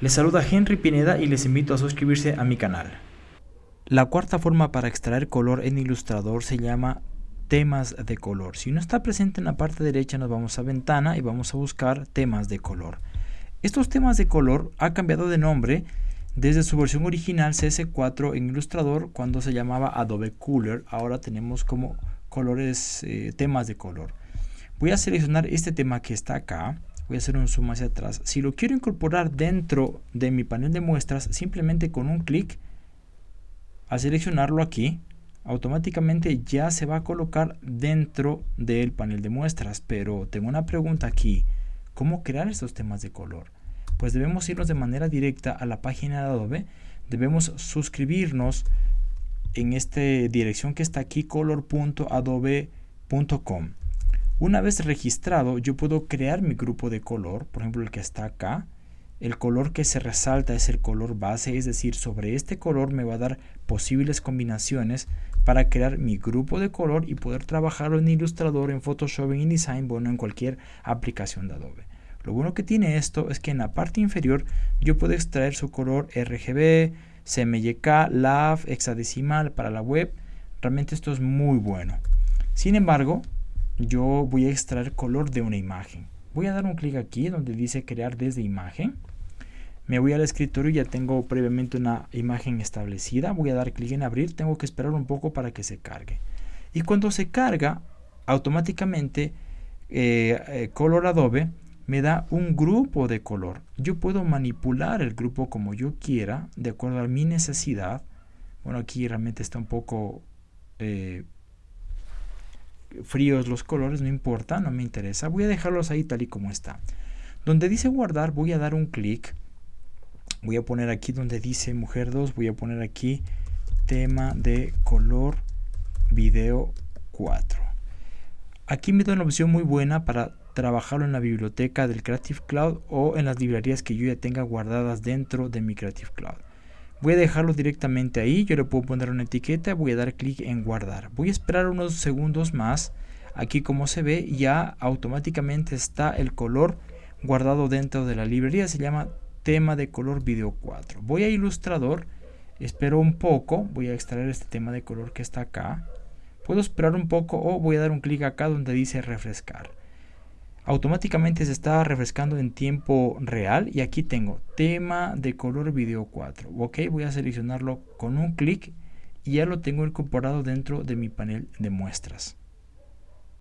Les saluda Henry Pineda y les invito a suscribirse a mi canal. La cuarta forma para extraer color en Illustrator se llama temas de color. Si no está presente en la parte derecha nos vamos a ventana y vamos a buscar temas de color. Estos temas de color ha cambiado de nombre desde su versión original CS4 en Illustrator cuando se llamaba Adobe Cooler. Ahora tenemos como colores, eh, temas de color. Voy a seleccionar este tema que está acá. Voy a hacer un zoom hacia atrás. Si lo quiero incorporar dentro de mi panel de muestras, simplemente con un clic, al seleccionarlo aquí, automáticamente ya se va a colocar dentro del panel de muestras. Pero tengo una pregunta aquí. ¿Cómo crear estos temas de color? Pues debemos irnos de manera directa a la página de Adobe. Debemos suscribirnos en esta dirección que está aquí, color.adobe.com. Una vez registrado, yo puedo crear mi grupo de color, por ejemplo el que está acá. El color que se resalta es el color base, es decir, sobre este color me va a dar posibles combinaciones para crear mi grupo de color y poder trabajarlo en Illustrator, en Photoshop, en InDesign, bueno, en cualquier aplicación de Adobe. Lo bueno que tiene esto es que en la parte inferior yo puedo extraer su color RGB, CMYK, LAV, hexadecimal para la web. Realmente esto es muy bueno. Sin embargo, yo voy a extraer color de una imagen. Voy a dar un clic aquí donde dice crear desde imagen. Me voy al escritorio, ya tengo previamente una imagen establecida. Voy a dar clic en abrir, tengo que esperar un poco para que se cargue. Y cuando se carga, automáticamente eh, eh, Color Adobe me da un grupo de color. Yo puedo manipular el grupo como yo quiera, de acuerdo a mi necesidad. Bueno, aquí realmente está un poco eh, fríos los colores, no importa, no me interesa. Voy a dejarlos ahí tal y como está. Donde dice guardar, voy a dar un clic. Voy a poner aquí donde dice mujer 2, voy a poner aquí tema de color video 4. Aquí me da una opción muy buena para trabajarlo en la biblioteca del Creative Cloud o en las librerías que yo ya tenga guardadas dentro de mi Creative Cloud. Voy a dejarlo directamente ahí, yo le puedo poner una etiqueta, voy a dar clic en guardar. Voy a esperar unos segundos más. Aquí como se ve ya automáticamente está el color guardado dentro de la librería, se llama tema de color video 4. Voy a ilustrador, espero un poco, voy a extraer este tema de color que está acá. Puedo esperar un poco o voy a dar un clic acá donde dice refrescar automáticamente se está refrescando en tiempo real. Y aquí tengo tema de color video 4 ok voy a seleccionarlo con un clic y ya lo tengo incorporado dentro de mi panel de muestras